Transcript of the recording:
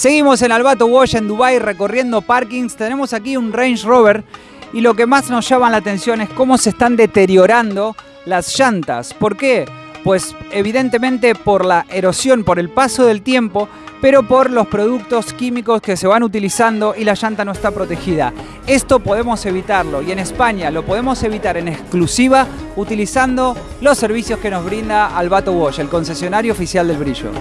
Seguimos en Albato Wash en Dubai recorriendo parkings. Tenemos aquí un Range Rover y lo que más nos llama la atención es cómo se están deteriorando las llantas. ¿Por qué? Pues evidentemente por la erosión, por el paso del tiempo, pero por los productos químicos que se van utilizando y la llanta no está protegida. Esto podemos evitarlo y en España lo podemos evitar en exclusiva utilizando los servicios que nos brinda Albato Wash, el concesionario oficial del brillo.